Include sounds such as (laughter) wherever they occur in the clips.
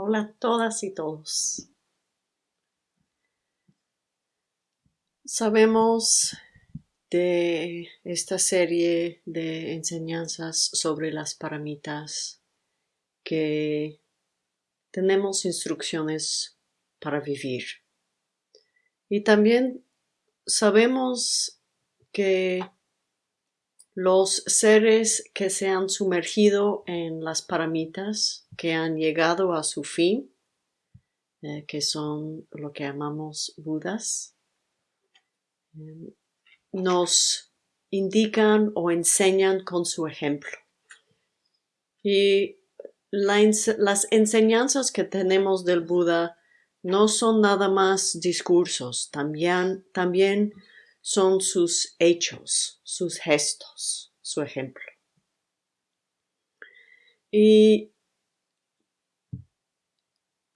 Hola a todas y todos. Sabemos de esta serie de enseñanzas sobre las paramitas que tenemos instrucciones para vivir. Y también sabemos que los seres que se han sumergido en las paramitas, que han llegado a su fin, eh, que son lo que llamamos Budas, eh, nos indican o enseñan con su ejemplo. Y las enseñanzas que tenemos del Buda no son nada más discursos, también, también son sus hechos, sus gestos, su ejemplo. Y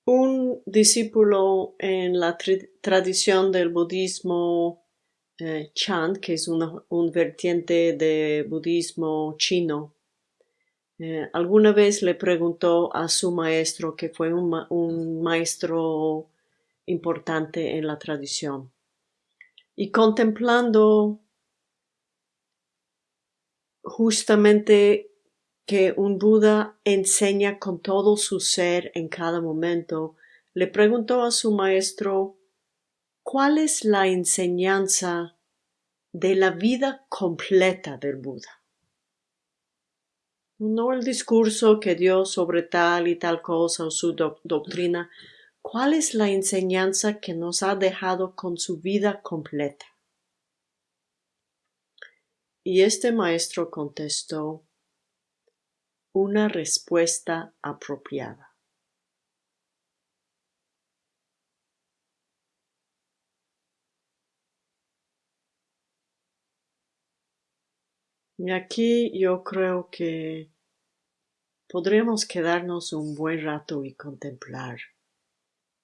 un discípulo en la tradición del budismo eh, Chan, que es un vertiente de budismo chino, eh, alguna vez le preguntó a su maestro, que fue un maestro importante en la tradición, y contemplando justamente que un Buda enseña con todo su ser en cada momento, le preguntó a su maestro ¿Cuál es la enseñanza de la vida completa del Buda? No el discurso que dio sobre tal y tal cosa o su doctrina, ¿Cuál es la enseñanza que nos ha dejado con su vida completa? Y este maestro contestó una respuesta apropiada. Y aquí yo creo que podremos quedarnos un buen rato y contemplar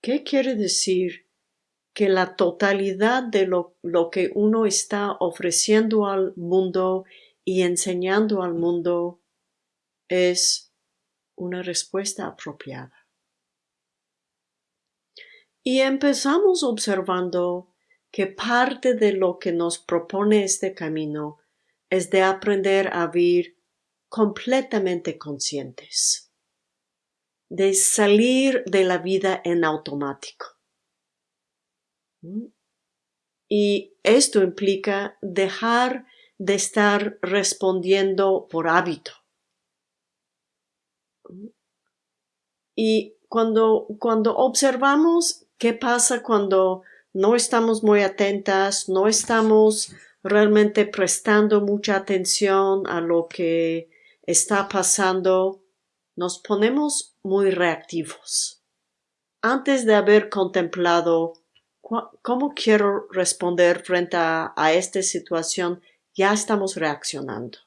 ¿Qué quiere decir? Que la totalidad de lo, que uno está ofreciendo al mundo y enseñando al mundo es una respuesta apropiada. Y empezamos observando que parte de lo que nos propone este camino es de aprender a vivir completamente conscientes de salir de la vida en automático. Y esto implica dejar de estar respondiendo por hábito. Y cuando, cuando observamos qué pasa cuando no estamos muy atentas, no estamos realmente prestando mucha atención a lo que está pasando, nos ponemos muy reactivos. Antes de haber contemplado cómo quiero responder frente a, esta situación, ya estamos reaccionando.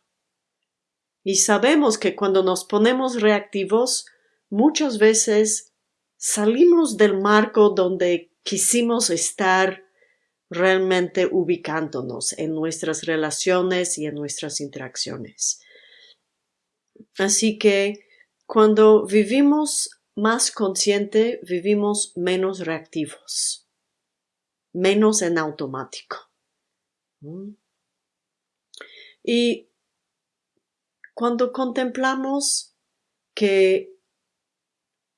Y sabemos que cuando nos ponemos reactivos, muchas veces salimos del marco donde quisimos estar realmente ubicándonos en nuestras relaciones y en nuestras interacciones. Así que cuando vivimos más consciente, vivimos menos reactivos, menos en automático. Y cuando contemplamos que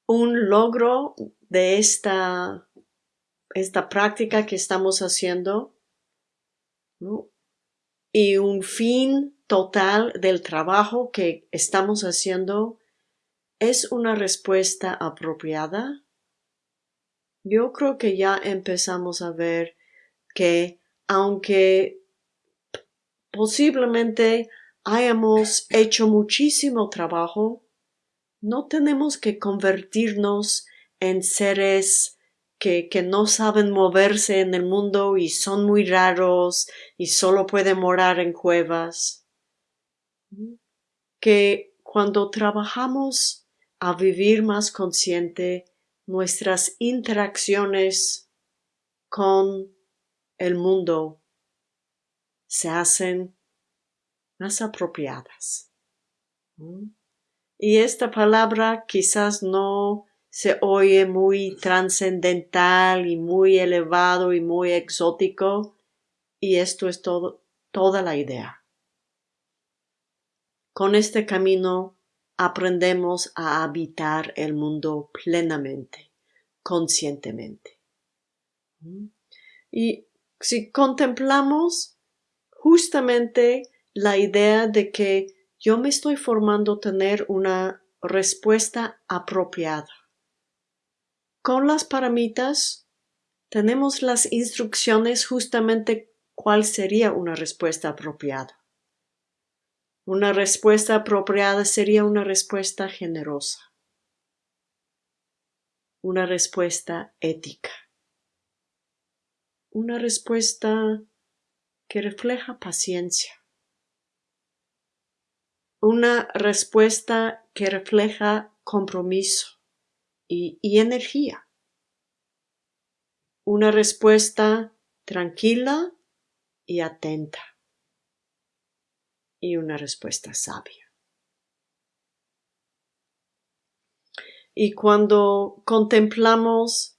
un logro de esta, esta práctica que estamos haciendo y un fin total del trabajo que estamos haciendo ¿Es una respuesta apropiada? Yo creo que ya empezamos a ver que aunque posiblemente hayamos hecho muchísimo trabajo, no tenemos que convertirnos en seres que, que, no saben moverse en el mundo y son muy raros y solo pueden morar en cuevas. Que cuando trabajamos a vivir más consciente nuestras interacciones con el mundo se hacen más apropiadas. Y esta palabra quizás no se oye muy trascendental y muy elevado y muy exótico y esto es toda la idea. Con este camino aprendemos a habitar el mundo plenamente, conscientemente. Y si contemplamos justamente la idea de que yo me estoy formando tener una respuesta apropiada. Con las paramitas tenemos las instrucciones justamente cuál sería una respuesta apropiada. Una respuesta apropiada sería una respuesta generosa, una respuesta ética, una respuesta que refleja paciencia, una respuesta que refleja compromiso y, energía, una respuesta tranquila y atenta y una respuesta sabia. Y cuando contemplamos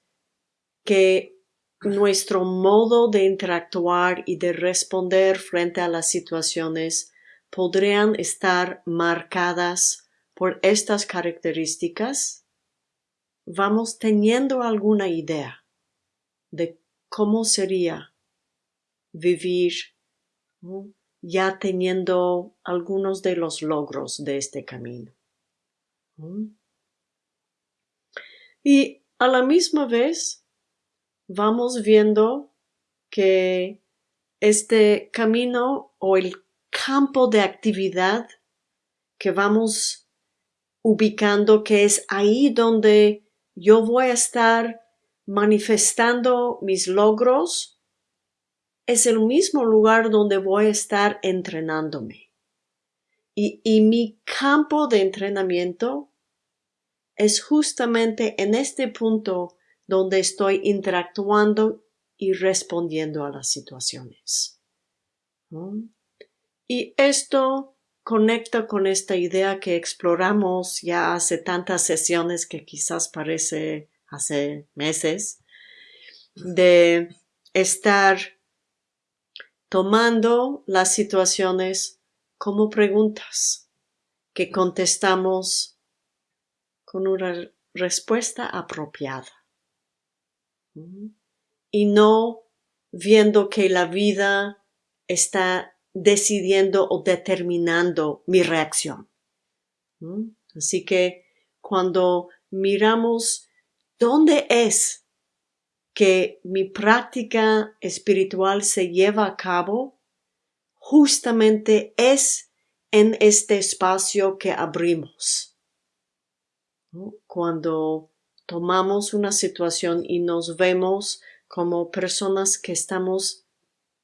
que nuestro modo de interactuar y de responder frente a las situaciones podrían estar marcadas por estas características, vamos teniendo alguna idea de cómo sería vivir ya teniendo algunos de los logros de este camino. Y a la misma vez vamos viendo que este camino o el campo de actividad que vamos ubicando, que es ahí donde yo voy a estar manifestando mis logros es el mismo lugar donde voy a estar entrenándome. Y, mi campo de entrenamiento es justamente en este punto donde estoy interactuando y respondiendo a las situaciones. Y esto conecta con esta idea que exploramos ya hace tantas sesiones que quizás parece hace meses, de estar tomando las situaciones como preguntas que contestamos con una respuesta apropiada. Y no viendo que la vida está decidiendo o determinando mi reacción. Así que cuando miramos dónde es que mi práctica espiritual se lleva a cabo justamente es en este espacio que abrimos. Cuando tomamos una situación y nos vemos como personas que estamos,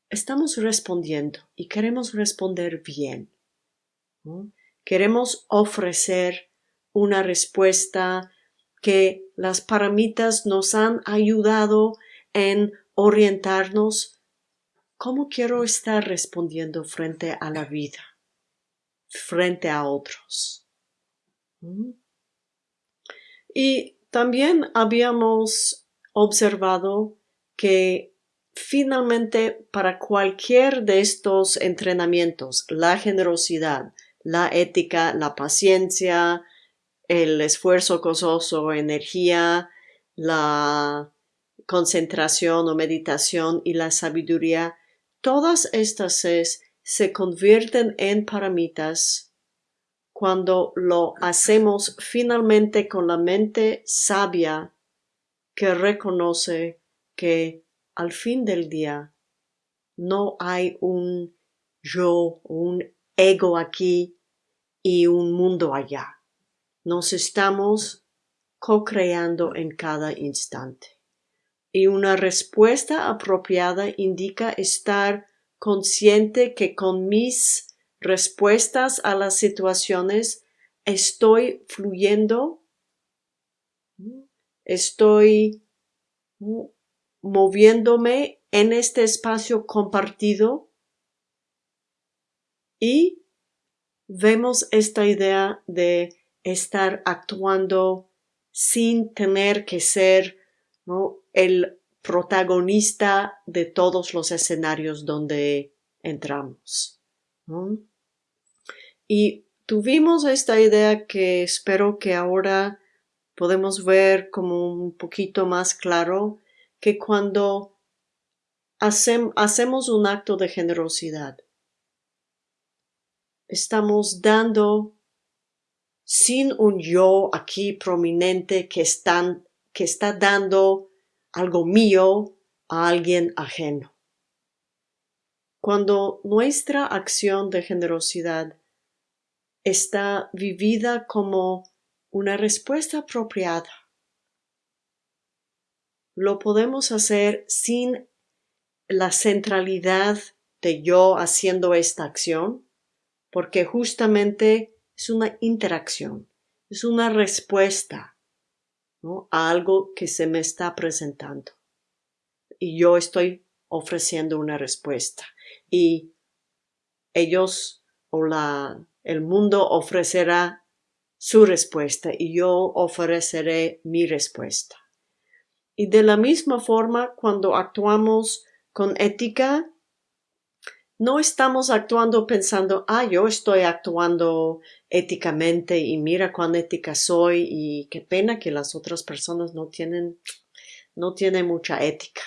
estamos respondiendo y queremos responder bien. Queremos ofrecer una respuesta que las paramitas nos han ayudado en orientarnos cómo quiero estar respondiendo frente a la vida, frente a otros. ¿Mm? Y también habíamos observado que finalmente para cualquier de estos entrenamientos, la generosidad, la ética, la paciencia, el esfuerzo gozoso, energía, la concentración o meditación y la sabiduría, todas estas seis se convierten en paramitas cuando lo hacemos finalmente con la mente sabia que reconoce que al fin del día no hay un yo, un ego aquí y un mundo allá nos estamos co-creando en cada instante. Y una respuesta apropiada indica estar consciente que con mis respuestas a las situaciones estoy fluyendo, estoy moviéndome en este espacio compartido y vemos esta idea de estar actuando sin tener que ser el protagonista de todos los escenarios donde entramos. Y tuvimos esta idea que espero que ahora podemos ver como un poquito más claro que cuando hacemos un acto de generosidad, estamos dando sin un yo aquí prominente que, está dando algo mío a alguien ajeno. Cuando nuestra acción de generosidad está vivida como una respuesta apropiada, lo podemos hacer sin la centralidad de yo haciendo esta acción, porque justamente es una interacción, es una respuesta a algo que se me está presentando. Y yo estoy ofreciendo una respuesta. Y ellos o la, el mundo ofrecerá su respuesta y yo ofreceré mi respuesta. Y de la misma forma, cuando actuamos con ética, no estamos actuando pensando, ah, yo estoy actuando éticamente y mira cuán ética soy y qué pena que las otras personas no tienen, no tienen mucha ética.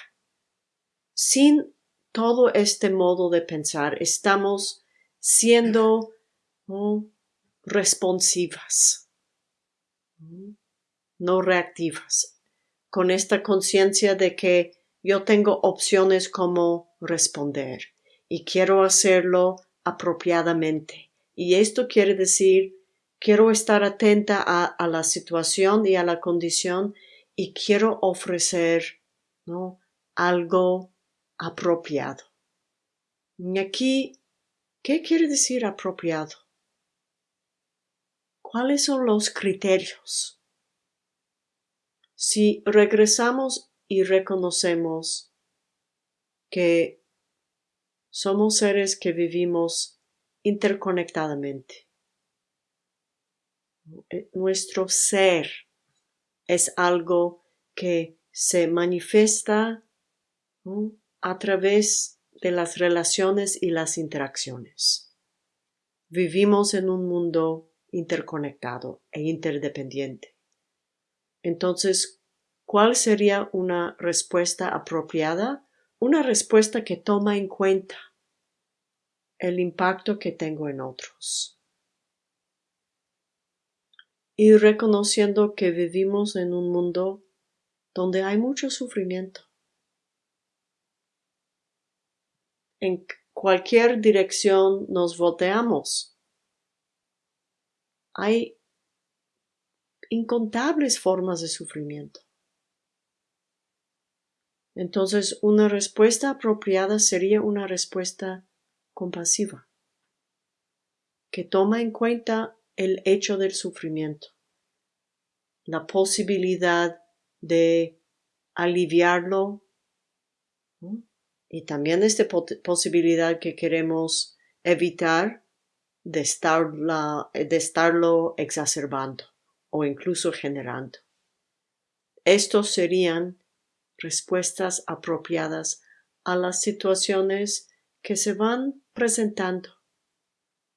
Sin todo este modo de pensar, estamos siendo responsivas, no reactivas, con esta conciencia de que yo tengo opciones como responder y quiero hacerlo apropiadamente. Y esto quiere decir, quiero estar atenta a, la situación y a la condición y quiero ofrecer ¿no? algo apropiado. Y aquí, ¿qué quiere decir apropiado? ¿Cuáles son los criterios? Si regresamos y reconocemos que somos seres que vivimos interconectadamente. Eh, nuestro ser es algo que se manifiesta a través de las relaciones y las interacciones. Vivimos en un mundo interconectado e interdependiente. Entonces, ¿cuál sería una respuesta apropiada? Una respuesta que toma en cuenta el impacto que tengo en otros. Y reconociendo que vivimos en un mundo donde hay mucho sufrimiento. En cualquier dirección nos volteamos. Hay incontables formas de sufrimiento. Entonces, una respuesta apropiada sería una respuesta compasiva, que toma en cuenta el hecho del sufrimiento, la posibilidad de aliviarlo y también esta posibilidad que queremos evitar de, de estarlo exacerbando o incluso generando. Estos serían respuestas apropiadas a las situaciones que se van presentando.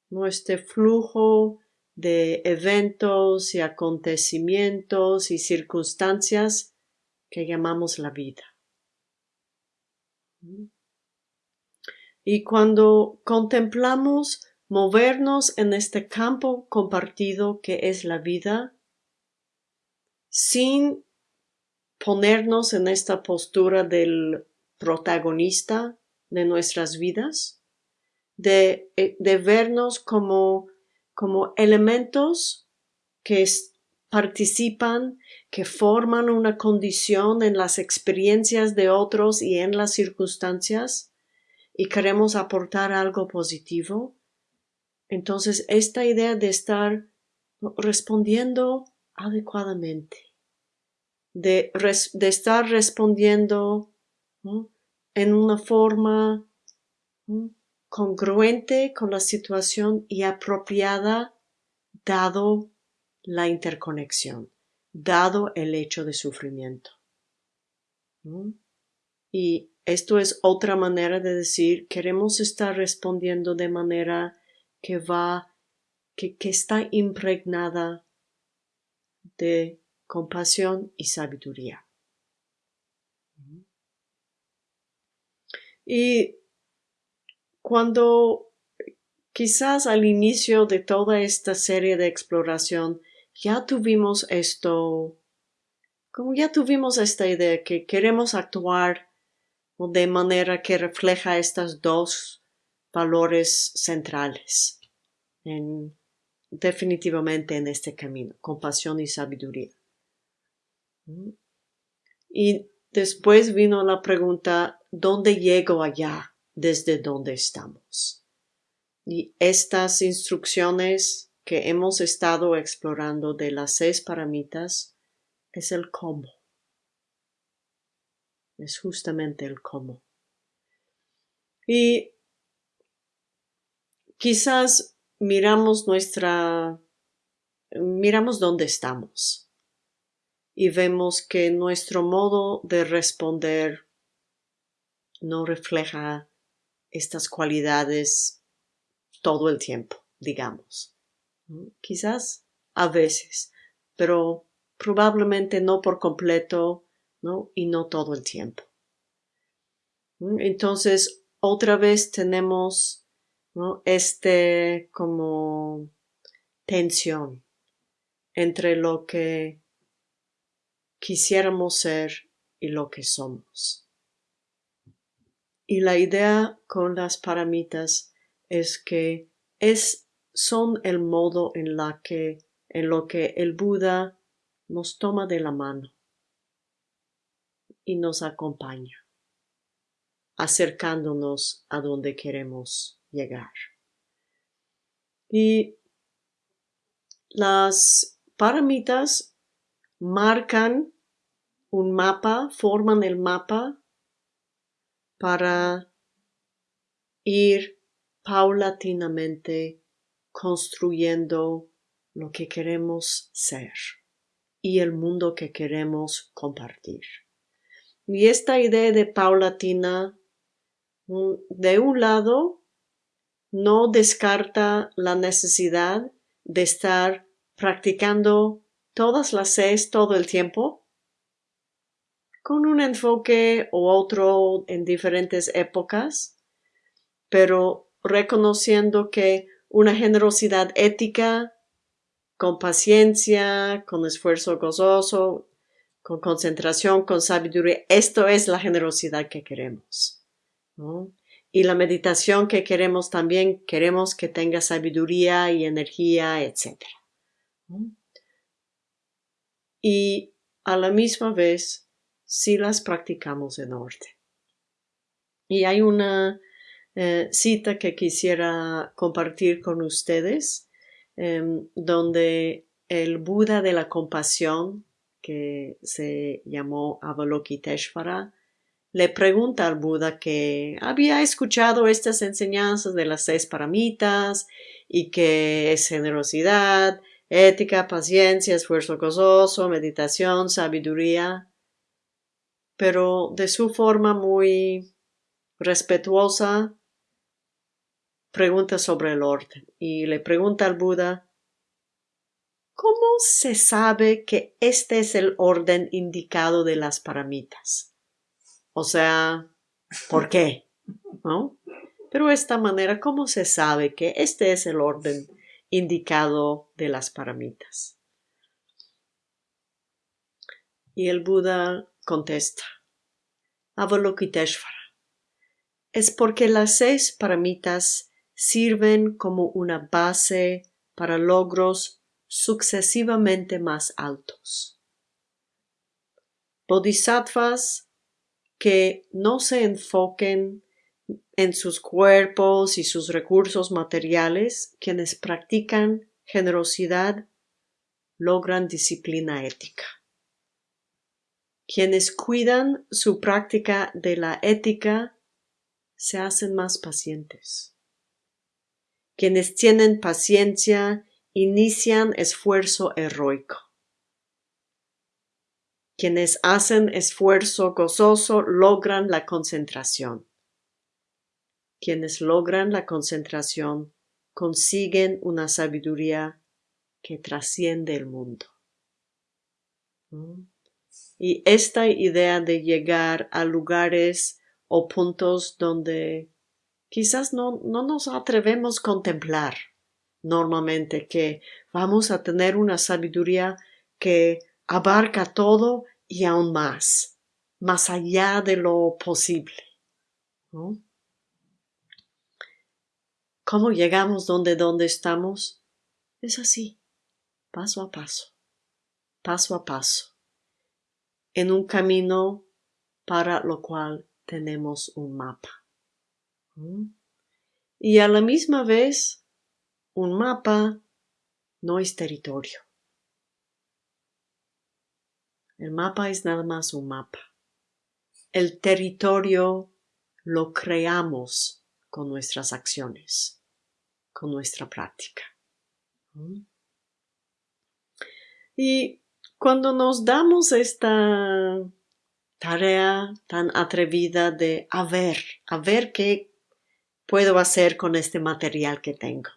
Nuestro flujo de eventos y acontecimientos y circunstancias que llamamos la vida. Y cuando contemplamos movernos en este campo compartido que es la vida, sin ponernos en esta postura del protagonista de nuestras vidas, de, eh, de vernos como, como elementos que participan, que forman una condición en las experiencias de otros y en las circunstancias y queremos aportar algo positivo. Entonces, esta idea de estar respondiendo adecuadamente de, estar respondiendo en una forma congruente con la situación y apropiada dado la interconexión, dado el hecho de sufrimiento. Y esto es otra manera de decir, queremos estar respondiendo de manera que va, que, que está impregnada de compasión y sabiduría. Y cuando quizás al inicio de toda esta serie de exploración ya tuvimos esto, como ya tuvimos esta idea que queremos actuar de manera que refleja estos dos valores centrales definitivamente en este camino, compasión y sabiduría. Y después vino la pregunta, ¿dónde llego allá desde donde estamos? Y estas instrucciones que hemos estado explorando de las seis paramitas es el cómo. Es justamente el cómo. Y quizás miramos nuestra, miramos dónde estamos y vemos que nuestro modo de responder no refleja estas cualidades todo el tiempo, digamos. Quizás a veces, pero probablemente no por completo, ¿no? Y no todo el tiempo. Entonces, otra vez tenemos este como tensión entre lo que quisiéramos ser y lo que somos. Y la idea con las paramitas es que es, son el modo en, la que, en lo que el Buda nos toma de la mano y nos acompaña, acercándonos a donde queremos llegar. Y las paramitas marcan un mapa, forman el mapa para ir paulatinamente construyendo lo que queremos ser y el mundo que queremos compartir. Y esta idea de paulatina, de un lado, no descarta la necesidad de estar practicando todas las seis todo el tiempo, con un enfoque u otro en diferentes épocas, pero reconociendo que una generosidad ética, con paciencia, con esfuerzo gozoso, con concentración, con sabiduría, esto es la generosidad que queremos. ¿no? Y la meditación que queremos también, queremos que tenga sabiduría y energía, etc. Y a la misma vez, si las practicamos en orden. Y hay una eh, cita que quisiera compartir con ustedes, em, donde el Buda de la compasión, que se llamó Avalokiteshvara, le pregunta al Buda que había escuchado estas enseñanzas de las seis paramitas y que es generosidad, ética, paciencia, esfuerzo gozoso, meditación, sabiduría, pero de su forma muy respetuosa pregunta sobre el orden y le pregunta al Buda ¿Cómo se sabe que este es el orden indicado de las paramitas? O sea, ¿por qué? ¿No? Pero de esta manera, ¿cómo se sabe que este es el orden indicado de las paramitas? Y el Buda contesta, Avalokiteshvara, es porque las seis paramitas sirven como una base para logros sucesivamente más altos. Bodhisattvas que no se enfoquen en sus cuerpos y sus recursos materiales, quienes practican generosidad logran disciplina ética. Quienes cuidan su práctica de la ética se hacen más pacientes. Quienes tienen paciencia inician esfuerzo heroico. Quienes hacen esfuerzo gozoso logran la concentración. Quienes logran la concentración consiguen una sabiduría que trasciende el mundo. Y esta idea de llegar a lugares o puntos donde quizás no, no nos atrevemos a contemplar normalmente, que vamos a tener una sabiduría que abarca todo y aún más, más allá de lo posible. ¿Cómo llegamos donde, donde estamos? Es así, paso a paso, paso a paso, en un camino para lo cual tenemos un mapa. Y a la misma vez, un mapa no es territorio. El mapa es nada más un mapa. El territorio lo creamos con nuestras acciones, con nuestra práctica. Y cuando nos damos esta tarea tan atrevida de a ver, a ver qué puedo hacer con este material que tengo,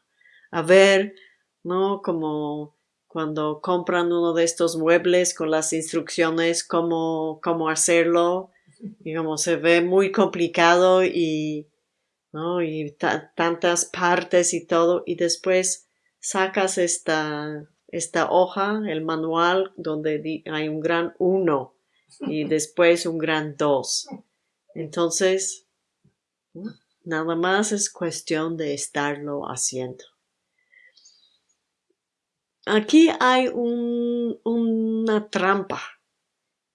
a ver, ¿no? Como cuando compran uno de estos muebles con las instrucciones cómo, cómo hacerlo, (laughs) digamos, se ve muy complicado y, ¿no? y tantas partes y todo, y después sacas esta, esta hoja, el manual, donde hay un gran uno y (laughs) después un gran dos. Entonces, nada más es cuestión de estarlo haciendo. Aquí hay una trampa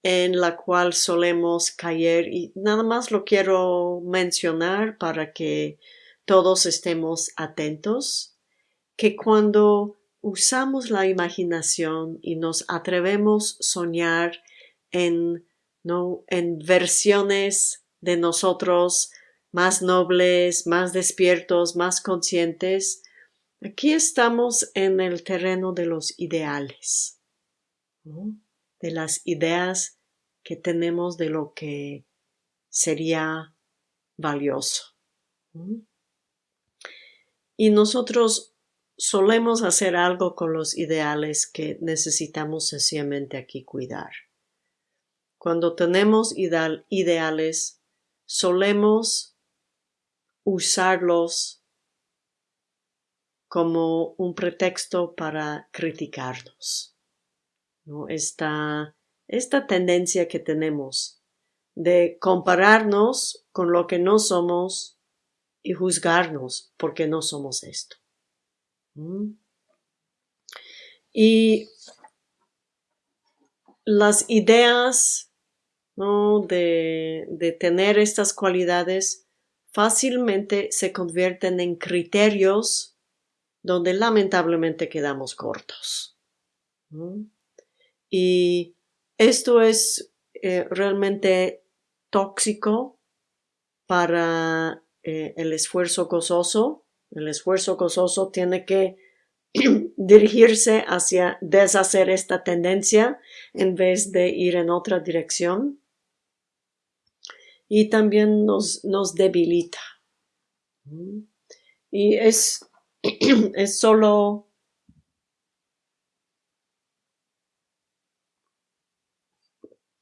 en la cual solemos caer y nada más lo quiero mencionar para que todos estemos atentos, que cuando usamos la imaginación y nos atrevemos a soñar en, ¿no? en versiones de nosotros más nobles, más despiertos, más conscientes, Aquí estamos en el terreno de los ideales, de las ideas que tenemos de lo que sería valioso. Y nosotros solemos hacer algo con los ideales que necesitamos sencillamente aquí cuidar. Cuando tenemos ideales, solemos usarlos como un pretexto para criticarnos. ¿no? Esta, esta tendencia que tenemos de compararnos con lo que no somos y juzgarnos porque no somos esto. Y las ideas de, tener estas cualidades fácilmente se convierten en criterios donde lamentablemente quedamos cortos. Y esto es eh, realmente tóxico para eh, el esfuerzo gozoso. El esfuerzo gozoso tiene que (clears throat) dirigirse hacia deshacer esta tendencia en vez de ir en otra dirección. Y también nos, nos debilita. Y es (clears throat) es solo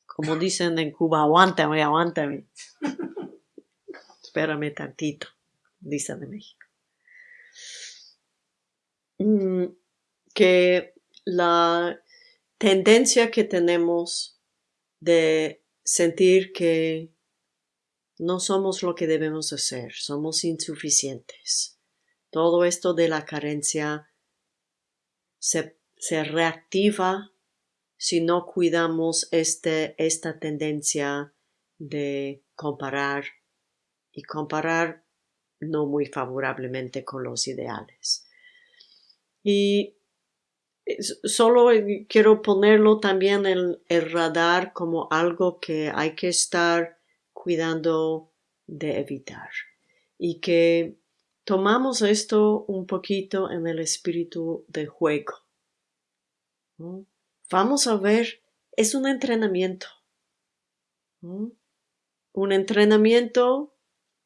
como dicen en Cuba, aguántame, aguántame. (laughs) Espérame tantito, dicen en México. Mm, que la tendencia que tenemos de sentir que no somos lo que debemos hacer, somos insuficientes todo esto de la carencia se, reactiva si no cuidamos este, esta tendencia de comparar y comparar no muy favorablemente con los ideales. Y solo quiero ponerlo también en el radar como algo que hay que estar cuidando de evitar y que tomamos esto un poquito en el espíritu de juego. Vamos a ver es un entrenamiento. Un entrenamiento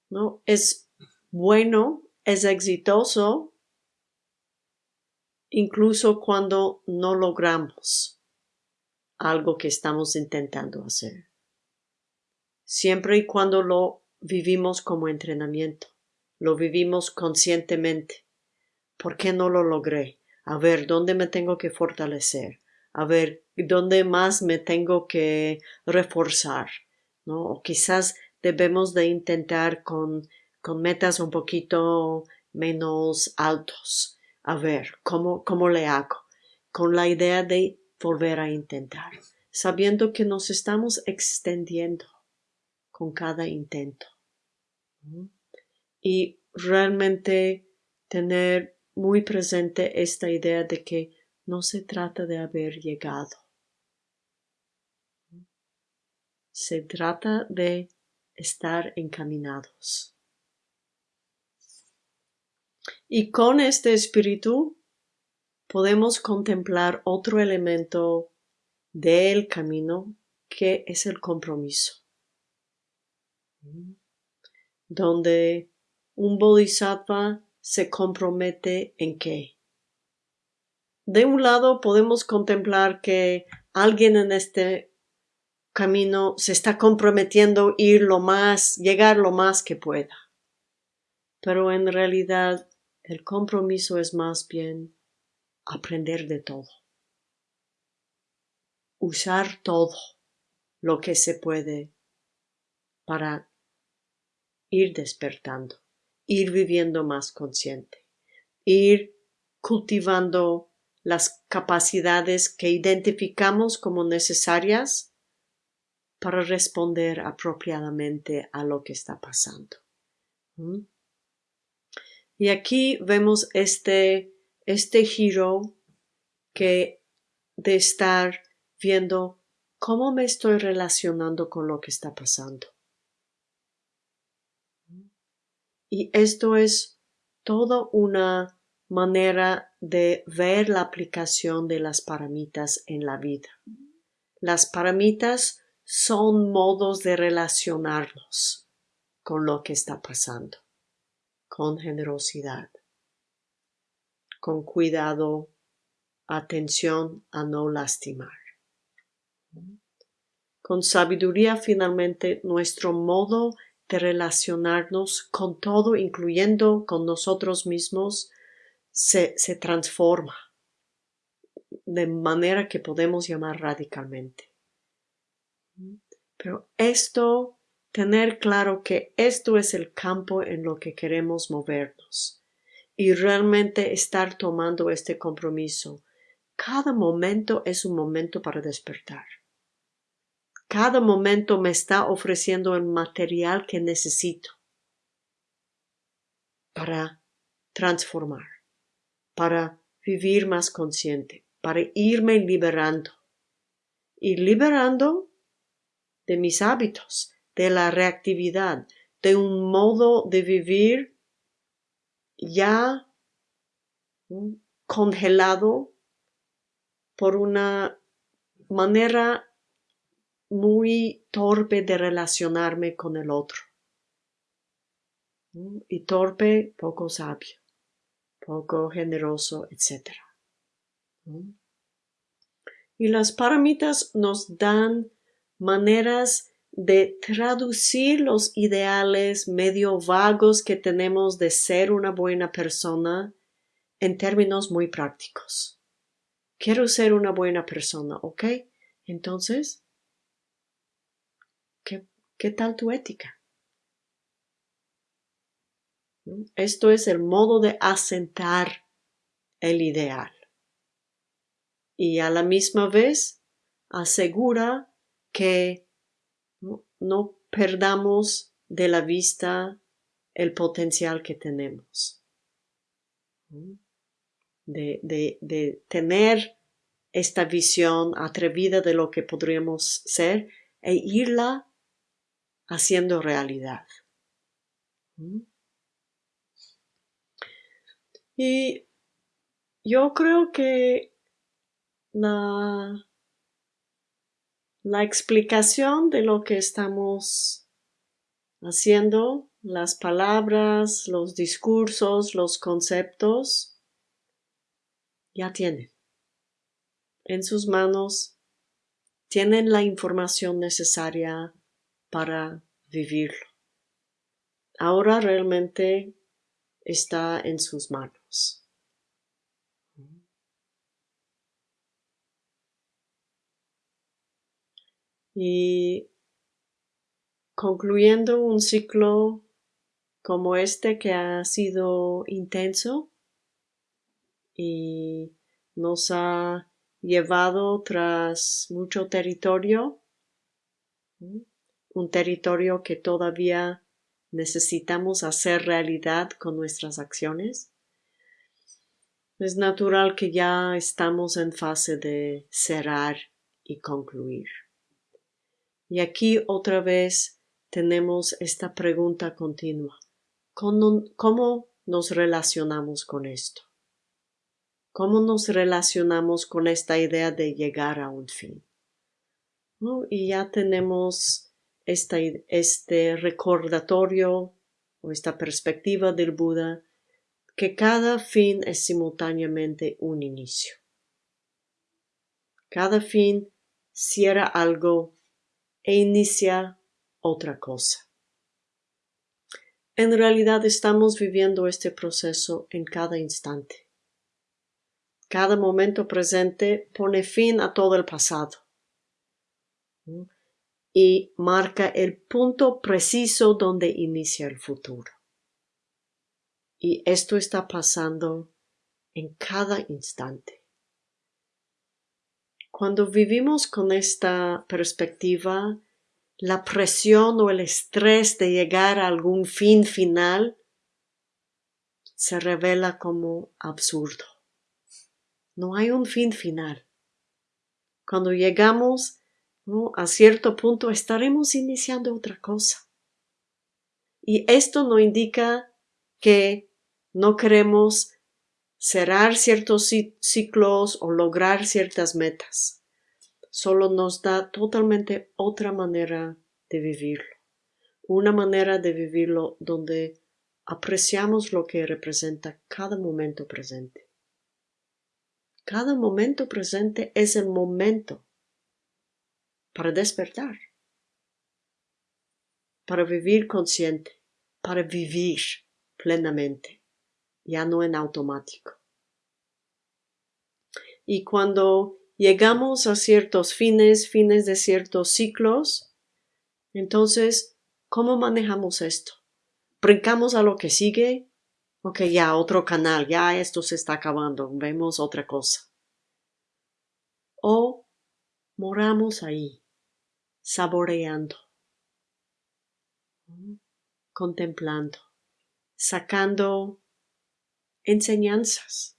¿no? es bueno, es exitoso, incluso cuando no logramos algo que estamos intentando hacer. Siempre y cuando lo vivimos como entrenamiento, lo vivimos conscientemente. ¿Por qué no lo logré? A ver, ¿dónde me tengo que fortalecer? A ver, ¿dónde más me tengo que reforzar? ¿No? O quizás debemos de intentar con, con metas un poquito menos altos. A ver, ¿cómo, cómo le hago? Con la idea de volver a intentar, sabiendo que nos estamos extendiendo con cada intento. Y realmente tener muy presente esta idea de que no se trata de haber llegado. Se trata de estar encaminados. Y con este espíritu podemos contemplar otro elemento del camino que es el compromiso donde un bodhisattva se compromete en qué. De un lado podemos contemplar que alguien en este camino se está comprometiendo ir lo más, llegar lo más que pueda. Pero en realidad el compromiso es más bien aprender de todo. Usar todo lo que se puede para ir despertando, ir viviendo más consciente, ir cultivando las capacidades que identificamos como necesarias para responder apropiadamente a lo que está pasando. Y aquí vemos este, este giro que de estar viendo cómo me estoy relacionando con lo que está pasando. Y esto es toda una manera de ver la aplicación de las paramitas en la vida. Las paramitas son modos de relacionarnos con lo que está pasando, con generosidad, con cuidado, atención a no lastimar. Con sabiduría finalmente nuestro modo de relacionarnos con todo, incluyendo con nosotros mismos, se, se transforma de manera que podemos llamar radicalmente. Pero esto, tener claro que esto es el campo en lo que queremos movernos y realmente estar tomando este compromiso. Cada momento es un momento para despertar. Cada momento me está ofreciendo el material que necesito para transformar, para vivir más consciente, para irme liberando. Y liberando de mis hábitos, de la reactividad, de un modo de vivir ya congelado por una manera muy torpe de relacionarme con el otro. Y torpe, poco sabio, poco generoso, etc. Y las paramitas nos dan maneras de traducir los ideales medio vagos que tenemos de ser una buena persona en términos muy prácticos. Quiero ser una buena persona, ¿ok? Entonces, ¿Qué tal tu ética? Esto es el modo de asentar el ideal. Y a la misma vez asegura que no, perdamos de la vista el potencial que tenemos. De, de, tener esta visión atrevida de lo que podríamos ser e irla haciendo realidad. Y yo creo que la, la explicación de lo que estamos haciendo, las palabras, los discursos, los conceptos, ya tienen en sus manos, tienen la información necesaria para vivirlo. Ahora realmente está en sus manos. Y concluyendo un ciclo como este que ha sido intenso y nos ha llevado tras mucho territorio, un territorio que todavía necesitamos hacer realidad con nuestras acciones. Es natural que ya estamos en fase de cerrar y concluir. Y aquí otra vez tenemos esta pregunta continua. ¿Cómo, nos relacionamos con esto? ¿Cómo nos relacionamos con esta idea de llegar a un fin? Y ya tenemos este recordatorio o esta perspectiva del Buda que cada fin es simultáneamente un inicio. Cada fin cierra algo e inicia otra cosa. En realidad estamos viviendo este proceso en cada instante. Cada momento presente pone fin a todo el pasado y marca el punto preciso donde inicia el futuro. Y esto está pasando en cada instante. Cuando vivimos con esta perspectiva, la presión o el estrés de llegar a algún fin final se revela como absurdo. No hay un fin final. Cuando llegamos a cierto punto estaremos iniciando otra cosa. Y esto no indica que no queremos cerrar ciertos ciclos o lograr ciertas metas. Solo nos da totalmente otra manera de vivirlo. Una manera de vivirlo donde apreciamos lo que representa cada momento presente. Cada momento presente es el momento para despertar, para vivir consciente, para vivir plenamente ya no en automático. Y cuando llegamos a ciertos fines, fines de ciertos ciclos, entonces, ¿cómo manejamos esto? ¿Brincamos a lo que sigue? Ok, ya otro canal, ya esto se está acabando, vemos otra cosa. O moramos ahí, saboreando, contemplando, sacando enseñanzas,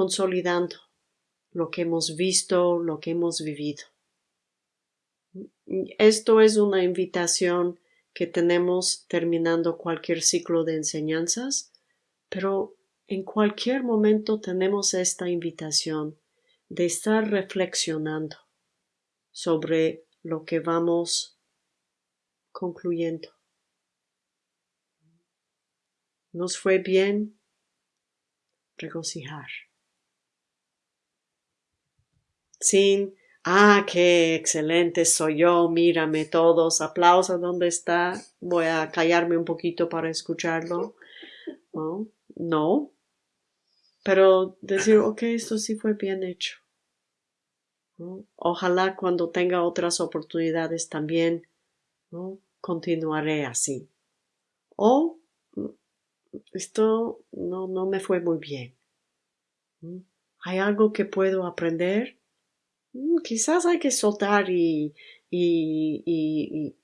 consolidando lo que hemos visto, lo que hemos vivido. Esto es una invitación que tenemos terminando cualquier ciclo de enseñanzas, pero en cualquier momento tenemos esta invitación de estar reflexionando sobre lo que vamos concluyendo. Nos fue bien regocijar. Sin, ah, qué excelente soy yo, mírame todos, aplausos, ¿dónde está? Voy a callarme un poquito para escucharlo. No, no. Pero decir, ok, esto sí fue bien hecho. Ojalá cuando tenga otras oportunidades también ¿no? continuaré así. O esto no, no me fue muy bien. ¿Mm? ¿Hay algo que puedo aprender? Mm, quizás hay que soltar y,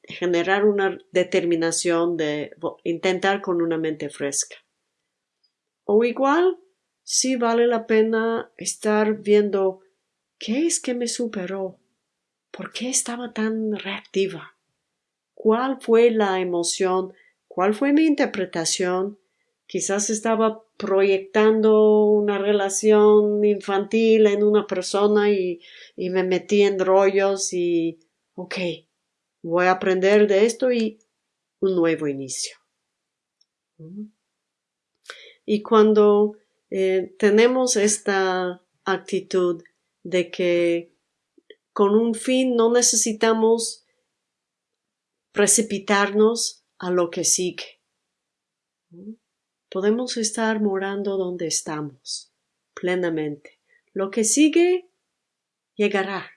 generar una determinación de intentar con una mente fresca. O igual, sí vale la pena estar viendo qué es que me superó, por qué estaba tan reactiva, cuál fue la emoción, cuál fue mi interpretación quizás estaba proyectando una relación infantil en una persona y, y me metí en rollos y, ok, voy a aprender de esto y un nuevo inicio. Y cuando eh, tenemos esta actitud de que con un fin no necesitamos precipitarnos a lo que sigue. Podemos estar morando donde estamos, plenamente. Lo que sigue llegará.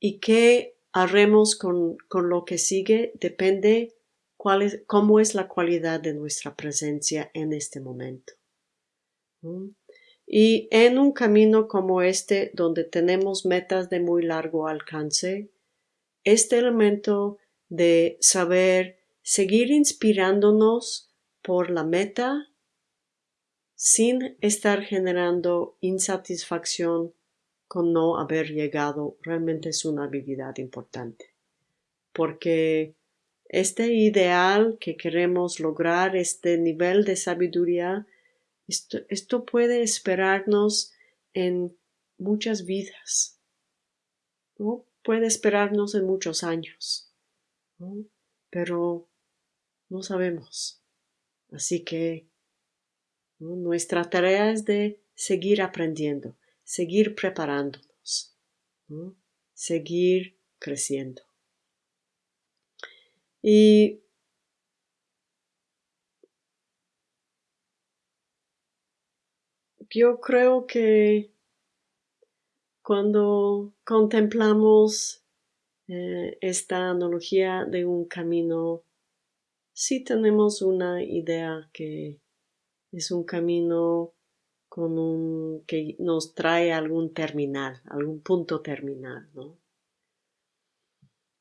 Y qué haremos con, con, lo que sigue depende cuál cómo es la cualidad de nuestra presencia en este momento. Y en un camino como este, donde tenemos metas de muy largo alcance, este elemento de saber seguir inspirándonos por la meta sin estar generando insatisfacción con no haber llegado realmente es una habilidad importante. Porque este ideal que queremos lograr, este nivel de sabiduría, esto, puede esperarnos en muchas vidas, ¿no? puede esperarnos en muchos años, pero no sabemos. Así que nuestra tarea es de seguir aprendiendo, seguir preparándonos, seguir creciendo. Y yo creo que cuando contemplamos eh, esta analogía de un camino, sí tenemos una idea que es un camino con un que nos trae algún terminal, algún punto terminal, ¿no?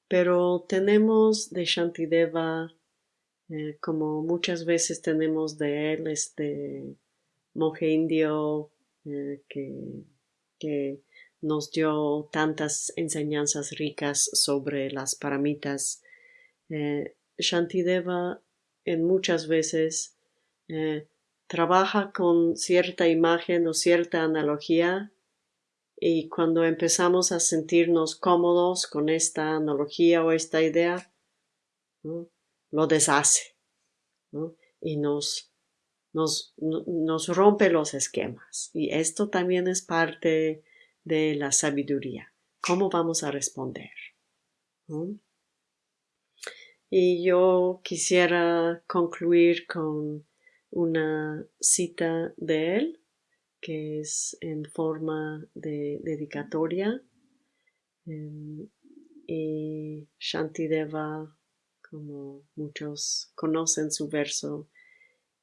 Pero tenemos de Shantideva, eh, como muchas veces tenemos de él, este monje indio eh, que, que, nos dio tantas enseñanzas ricas sobre las paramitas. Eh, Shantideva en muchas veces eh, trabaja con cierta imagen o cierta analogía y cuando empezamos a sentirnos cómodos con esta analogía o esta idea, lo deshace y nos nos, nos rompe los esquemas. Y esto también es parte de la sabiduría. ¿Cómo vamos a responder? Y yo quisiera concluir con una cita de él, que es en forma de dedicatoria. Em, y Shantideva, como muchos conocen su verso,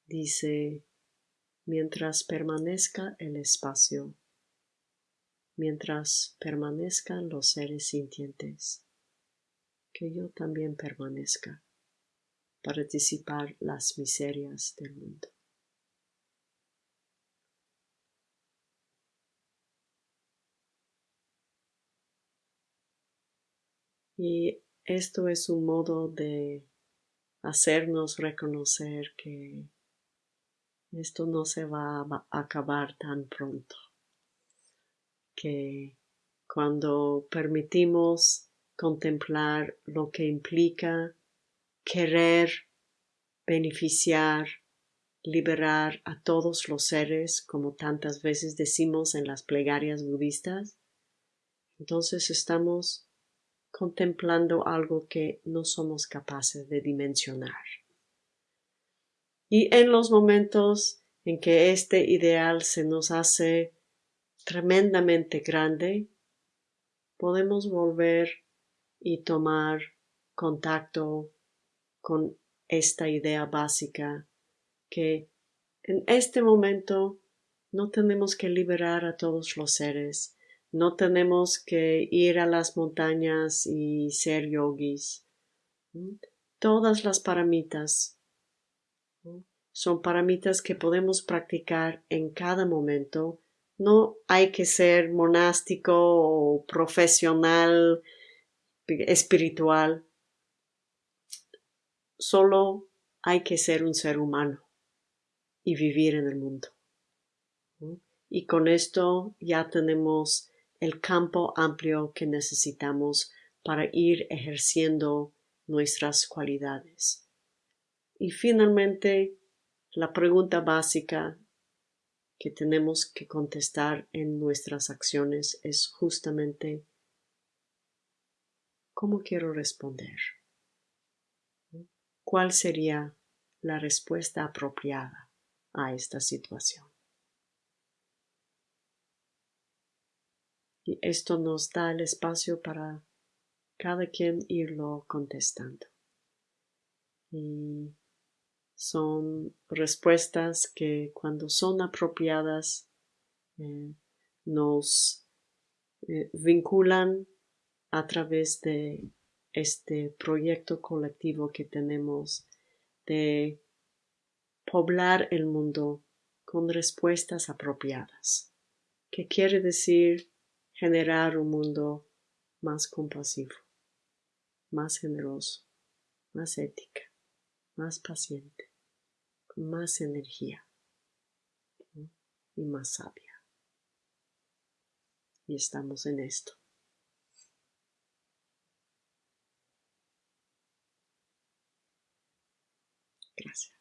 dice, mientras permanezca el espacio, mientras permanezcan los seres sintientes, que yo también permanezca para disipar las miserias del mundo. Y esto es un modo de hacernos reconocer que esto no se va a acabar tan pronto. Que cuando permitimos contemplar lo que implica querer beneficiar, liberar a todos los seres, como tantas veces decimos en las plegarias budistas, entonces estamos contemplando algo que no somos capaces de dimensionar. Y en los momentos en que este ideal se nos hace tremendamente grande, podemos volver y tomar contacto con esta idea básica que en este momento no tenemos que liberar a todos los seres, no tenemos que ir a las montañas y ser yogis. Todas las paramitas son paramitas que podemos practicar en cada momento. No hay que ser monástico o profesional espiritual. Solo hay que ser un ser humano y vivir en el mundo. Y con esto ya tenemos el campo amplio que necesitamos para ir ejerciendo nuestras cualidades. Y finalmente, la pregunta básica que tenemos que contestar en nuestras acciones es justamente ¿cómo quiero responder? ¿Cuál sería la respuesta apropiada a esta situación? Y esto nos da el espacio para cada quien irlo contestando. Y son respuestas que cuando son apropiadas eh, nos eh, vinculan a través de este proyecto colectivo que tenemos de poblar el mundo con respuestas apropiadas, que quiere decir generar un mundo más compasivo, más generoso, más ética, más paciente con más energía y más sabia. Y estamos en esto. Gracias.